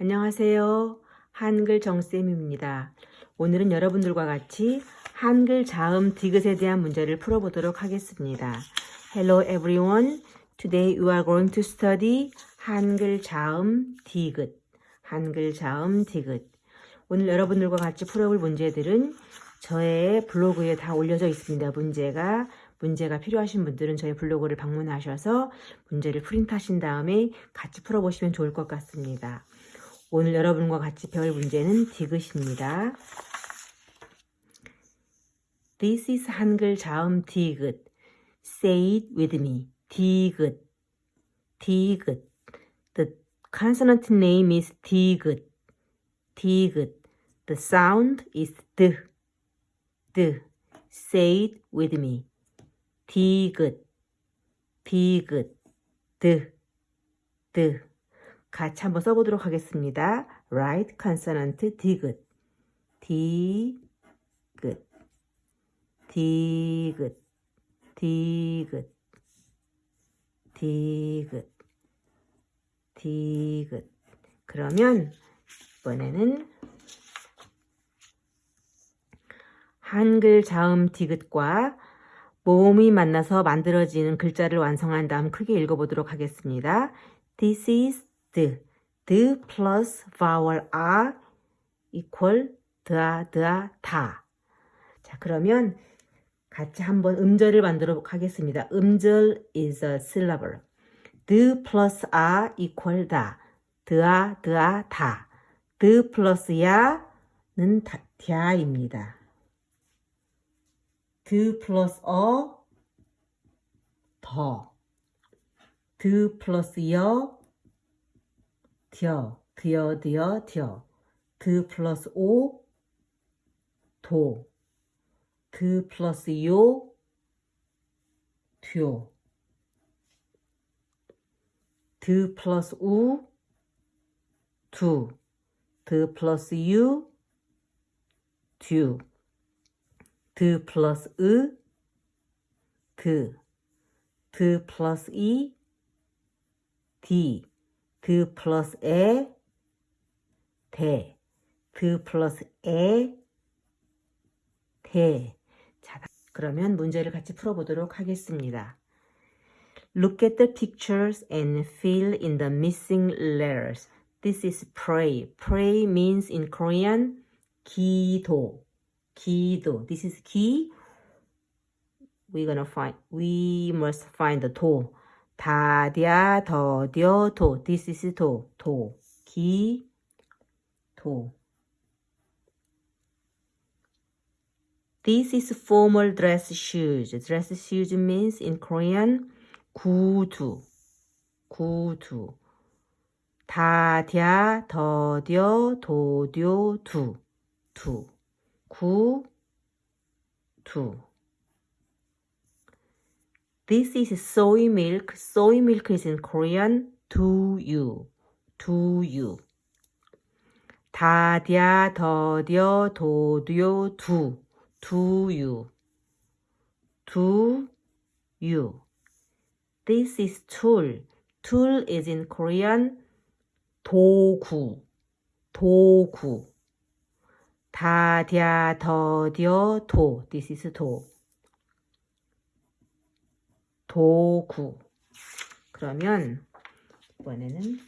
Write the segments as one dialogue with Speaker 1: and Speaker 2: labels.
Speaker 1: 안녕하세요. 한글 정쌤입니다. 오늘은 여러분들과 같이 한글 자음 디귿에 대한 문제를 풀어보도록 하겠습니다. Hello everyone. Today you are going to study 한글 자음 디귿. 한글 자음 디귿. 오늘 여러분들과 같이 풀어볼 문제들은 저의 블로그에 다 올려져 있습니다. 문제가 문제가 필요하신 분들은 저희 블로그를 방문하셔서 문제를 프린트하신 다음에 같이 풀어보시면 좋을 것 같습니다. 오늘 여러분과 같이 배울 문제는 디귿입니다. This is 한글 자음 디귿. Say it with me. 디귿. 디귿. The consonant name is 디귿. 디귿. The sound is 드. 드. Say it with me. 디귿. 디귿. 드. 드. 같이 한번 써보도록 하겠습니다. Right consonant 디귿. 디귿. 디귿. 디귿. 디귿. 디귿. 그러면 이번에는 한글 자음 디귿과 모음이 만나서 만들어지는 글자를 완성한 다음 크게 읽어보도록 하겠습니다. This is the. the plus vowel r equal 드아, 드아, 다. 자, 그러면 같이 한번 음절을 만들어 하겠습니다. 음절 is a syllable. the plus r equal 다. 드아, 드아, 다. the plus 야는 다, 갸입니다. the plus 어, 더. the plus 여, 겨, 드여, 드여, 겨. 드 플러스 오, 도. 드 플러스 요, 듀. 드 플러스 우, 두. 드 플러스 유, 듀. 드 플러스 으, 드. 드 플러스 이, 디. 드 플러스 에, 대. 드 플러스 에, 대. 자, 그러면 문제를 같이 풀어보도록 하겠습니다. Look at the pictures and fill in the missing letters. This is pray. Pray means in Korean 기도. 기도. This is 기. We're gonna find. We must find the 도. 다디아 더디어 도. This is 도. 도. 기. 도. This is formal dress shoes. Dress shoes means in Korean 구두. 구두. 다디아 더디어 도디오 두. 두. 구. 두. This is soy milk. Soy milk is in Korean do you. Do you. 다디아 더디어 도디오 두. Do you. This is tool. Tool is in Korean 도구. 도구. 다디아 더디어 도. This is 도. 도구. 그러면 이번에는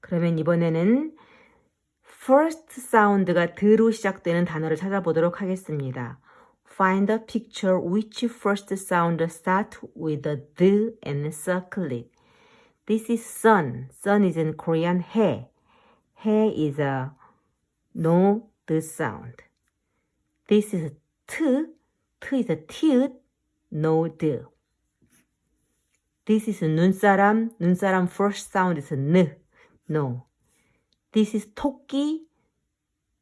Speaker 1: 그러면 이번에는 first sound가 드로 시작되는 단어를 찾아보도록 하겠습니다. Find a picture which first sound start with a the and circle it. This is sun. Sun is in Korean 해. 해 is a no the sound. This is t. t is a ti 읕 no the. This is 눈사람. 눈사람 first sound is n. no. This is 토끼.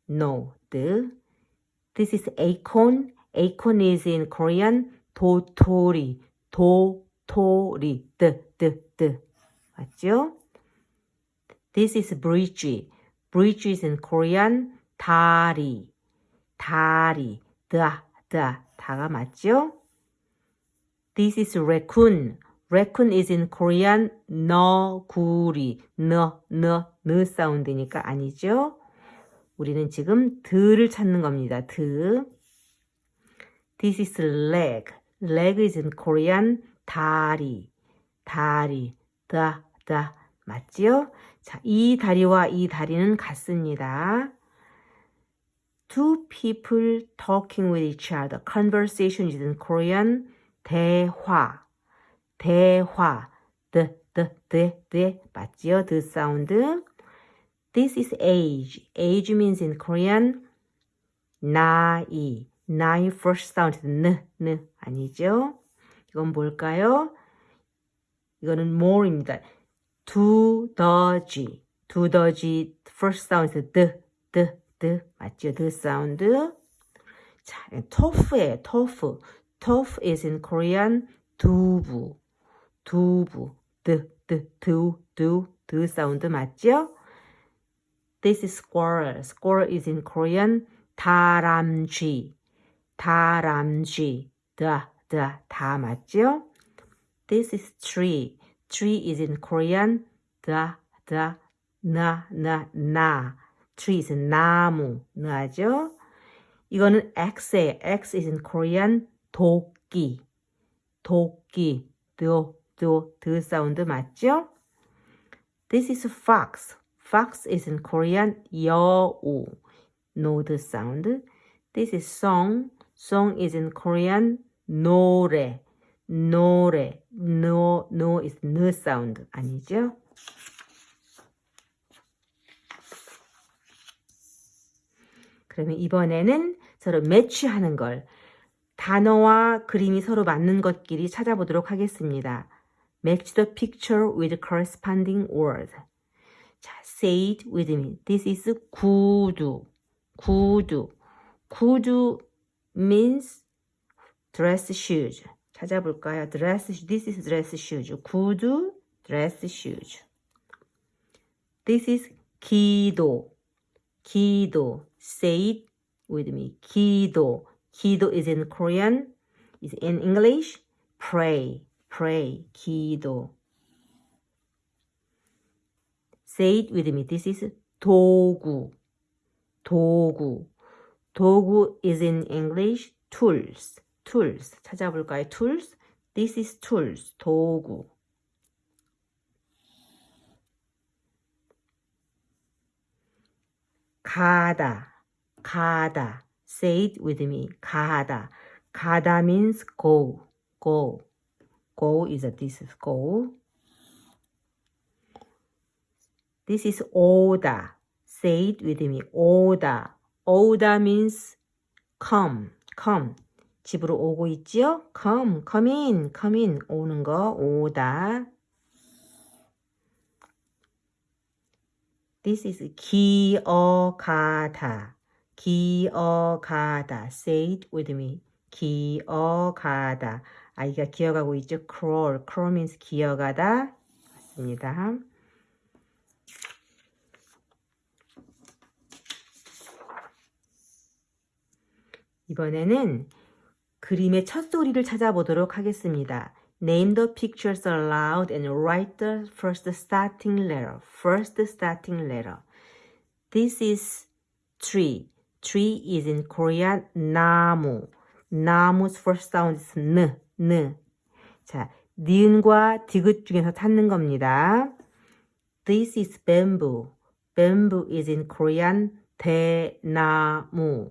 Speaker 1: No. The. This is acorn. Acorn is in Korean 도토리. 도토리. the the the. 맞죠? This is bridge. Bridge is in Korean 다리. 다리. 다, 다. 다가 맞죠? This is raccoon. raccoon is in Korean 너구리 너, 너, 느 사운드니까 아니죠. 우리는 지금 드를 찾는 겁니다. 드. This is leg. leg is in Korean 다리, 다리, 다, 다. 맞지요? 자, 이 다리와 이 다리는 같습니다. Two people talking with each other. Conversation is in Korean 대화, 대화. the, the, the, the. 맞지요? the 사운드. This is age. age means in Korean 나이. 나이 first sound 느, 느 아니죠? 이건 뭘까요? 이거는 mole입니다. 두더지. 두더지 first sound 드, 드, 드 맞죠? 드 사운드. 자, 토프예요. 토프. 토프 is in Korean 두부. 두부. 드, 드, 두, 두, 드 사운드 맞죠? This is squirrel. Squirrel is in Korean 다람쥐. 다람쥐. 다, 다, 다 맞죠? This is tree. Tree is in Korean 다, 다, 나, 나, 나. Tree is 나무. 나죠? 이거는 X예요. X is in Korean 도끼. 도끼. 도, 도, 드 사운드 맞죠? This is fox. Fox is in Korean 여우. The sound. This is song. Song is in Korean 노래. 노래. No, no is no sound. 아니죠? 그러면 이번에는 서로 매치하는 걸 단어와 그림이 서로 맞는 것끼리 찾아보도록 하겠습니다. Match the picture with corresponding word. 자, say it with me. This is 구두. 구두. 구두 means dress shoes. 찾아볼까요? dress, this is dress shoes. 구두, dress shoes. This is 기도. 기도. Say it with me. 기도. 기도 is in Korean. Is in English. Pray. Pray. 기도. Say it with me. This is 도구. 도구. 도구 is in English. Tools. Tools. 찾아볼까요? Tools. This is tools. 도구. 가다. 가다. Say it with me. 가다. 가다 means go. Go. Go is a this is go. This is 오다. Say it with me. 오다. 오다 means come. Come. 집으로 오고 있지요? Come. Come in. Come in. 오는 거. 오다. This is 기어가다. 기어가다. Say it with me. 기어가다. 아이가 기어가고 있죠. Crawl. Crawl means 기어가다. 맞습니다. 이번에는 그림의 첫 소리를 찾아보도록 하겠습니다. Name the pictures aloud and write the first starting letter. First starting letter. This is tree. Tree is in Korean 나무. 나무's first sound is 느, 느. 자, 니은과 디귿 중에서 찾는 겁니다. This is bamboo. Bamboo is in Korean 대나무.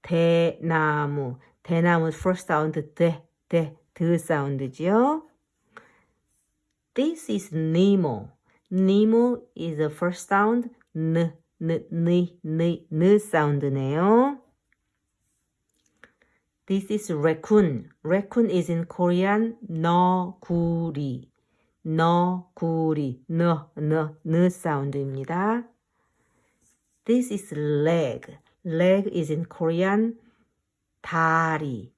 Speaker 1: 대나무. 대나무 first sound 대, 대, 드 사운드지요. This is Nemo. Nemo is the first sound 느, 느, 느, 느, 느 사운드네요. This is raccoon. Raccoon is in Korean 너구리. 너구리. 너, 너, 느 사운드입니다. This is leg. leg is in Korean 다리,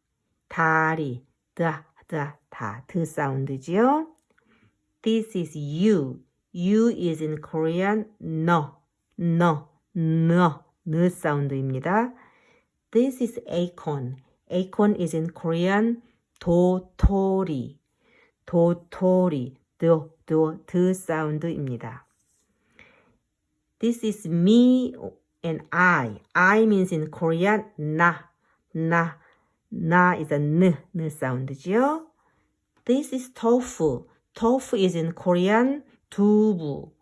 Speaker 1: 다리, 다, 다, 다, 드 사운드지요. This is you. You is in Korean 너, 너, 너, 느 사운드입니다. This is acorn. Acorn is in Korean 도토리. 도토리, 도, 도, 드 사운드입니다. This is me and I. I means in Korean 나, 나, 나 is a n, n 사운드지요. This is tofu. tofu is in Korean 두부,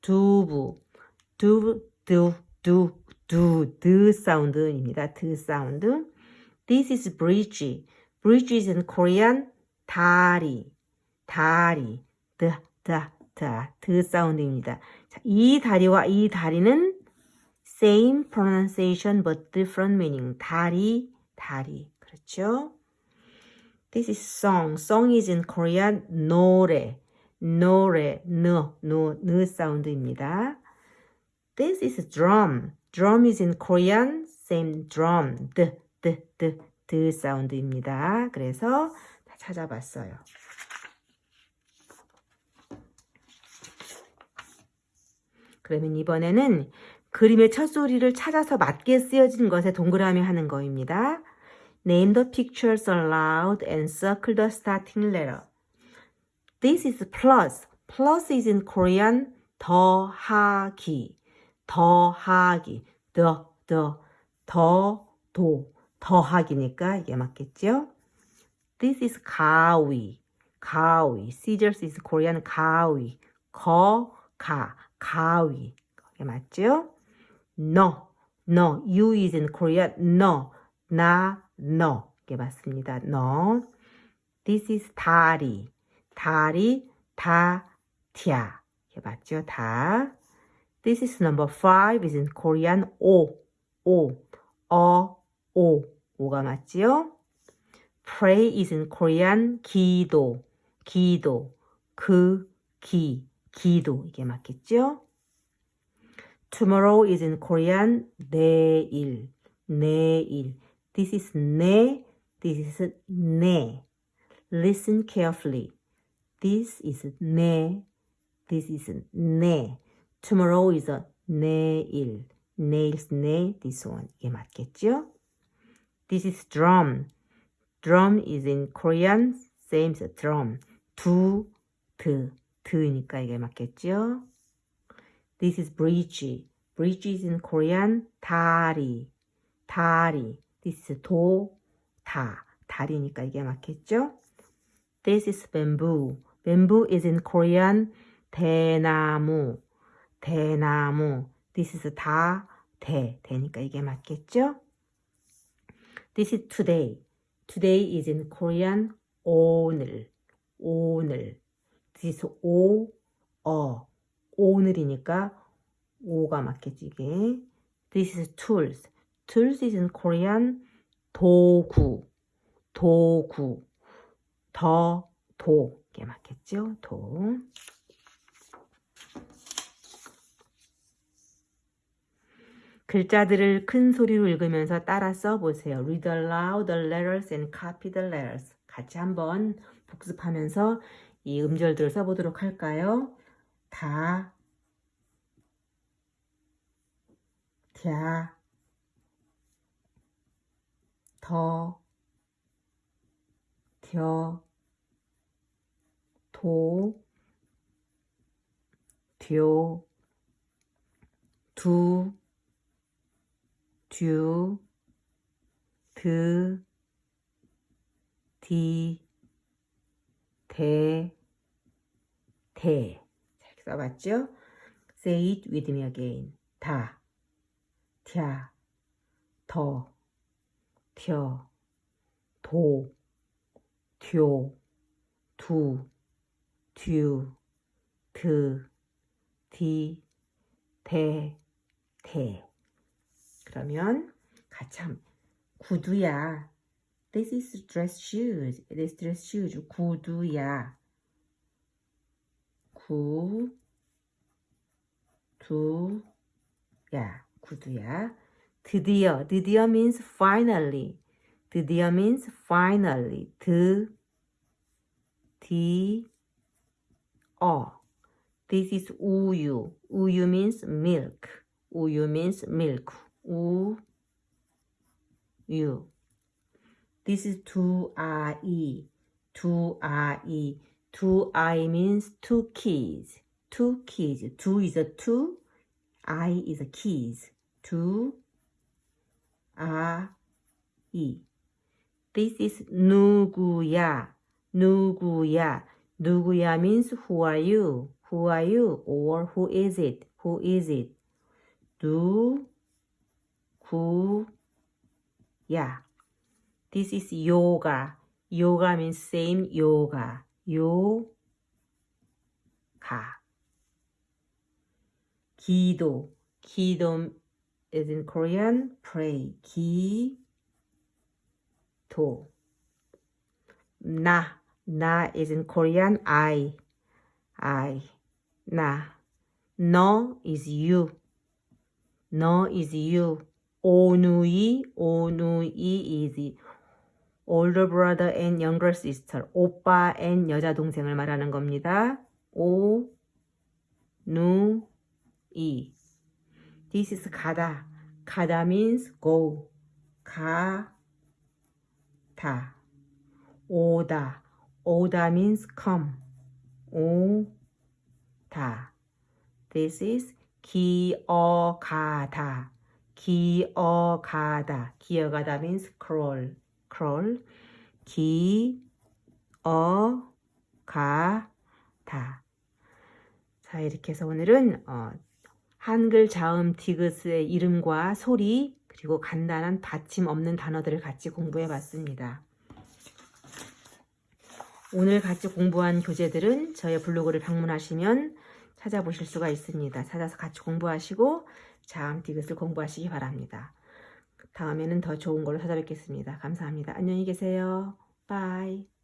Speaker 1: 두부, 두부, 두, 두, 두, 드 사운드입니다. 드 사운드. This is bridge. bridge is in Korean 다리, 다리, 드, 드 사운드입니다. 자, 이 다리와 이 다리는 same pronunciation but different meaning. 다리, 다리. 그렇죠? This is song. Song is in Korean 노래, 노래, 느, 느, 느 사운드입니다. This is drum. Drum is in Korean same drum. 드, 드, 드, 드 사운드입니다. 그래서 다 찾아봤어요. 그러면 이번에는 그림의 첫 소리를 찾아서 맞게 쓰여진 것에 동그라미 하는 거입니다. Name the pictures aloud and circle the starting letter. This is plus. Plus is in Korean 더하기. 더하기. 더, 더, 더, 도. 더하기니까 이게 맞겠죠? This is 가위. 가위. Scissors is Korean 가위. 거, 가. 가위. 이게 맞죠? No. No. You is in Korean no. 나, no. 이게 맞습니다. no. This is 다리. 다리, 다, tia. 이게 맞죠? 다. This is number five is in Korean 오. 오. 어, 오. 오가 맞지요? Pray is in Korean 기도. 기도. 그, 기. 기도. 이게 맞겠죠? Tomorrow is in Korean 내일. 내일. This is 내. This is 내. Listen carefully. This is 내. This is 내. Tomorrow is a 내일. 내일's 내. This one. 이게 맞겠죠? This is drum. Drum is in Korean. Same as drum. 두, 드. 드니까 이게 맞겠죠? This is bridge. bridge is in Korean. 다리. 다리. This is 도, 다. 다리니까 이게 맞겠죠? This is bamboo. Bamboo is in Korean. 대나무. 대나무. This is 다, 대. 대니까 이게 맞겠죠? This is today. Today is in Korean. 오늘. 오늘. This is 오, 어. 오늘이니까 오가 맞겠지 이게. This is tools. tools is in Korean 도구, 도구, 더, 도. 이게 맞겠죠? 도. 글자들을 큰 소리로 읽으면서 따라 써보세요. Read aloud the letters and copy the letters. 같이 한번 복습하면서 이 음절들을 써보도록 할까요? 다, 갸, 더, 겨, 도, 듀, 두, 듀, 드, 디, 대, 대. 이렇게 써봤죠? Say it with me again. 다, 갸, 더, 겨, 도, 듀, 두, 듀, 드, 디, 대, 대. 그러면 같이 한 구두야. This is dress shoes. This dress shoes. 구두야. 구, 두, 야. 구두야. 드디어. 드디어 means finally. 드디어 means finally. 드, 디, 어. This is 우유. 우유 means milk. 우유 means milk. 우, 유. This is 두 아이. 두 아이. Do I means two keys. Two keys. Do is a two. I is a keys. Do I. This is 누구야. 누구야. 누구야 means who are you? Who are you? Or who is it? Who is it? 누 구야. This is yoga. Yoga means same yoga. 요가. 기도. 기도 is in Korean pray. 기도. 나. 나 is in Korean I. I. 나. 너 is you. 너 is you. 오누이. 오누이 is older brother and younger sister. 오빠 and 여자 동생을 말하는 겁니다. 오, 누, 이. This is 가다. 가다 means go. 가, 다. 오다. 오다 means come. 오, 다. This is 기어가다. 기어가다. 기어가다 means crawl. crawl. 기어가다. 자, 이렇게 해서 오늘은 어, 한글 자음 디귿의 이름과 소리 그리고 간단한 받침 없는 단어들을 같이 공부해 봤습니다. 오늘 같이 공부한 교재들은 저의 블로그를 방문하시면 찾아보실 수가 있습니다. 찾아서 같이 공부하시고 자음 디귿을 공부하시기 바랍니다. 다음에는 더 좋은 걸로 찾아뵙겠습니다. 감사합니다. 안녕히 계세요. 바이.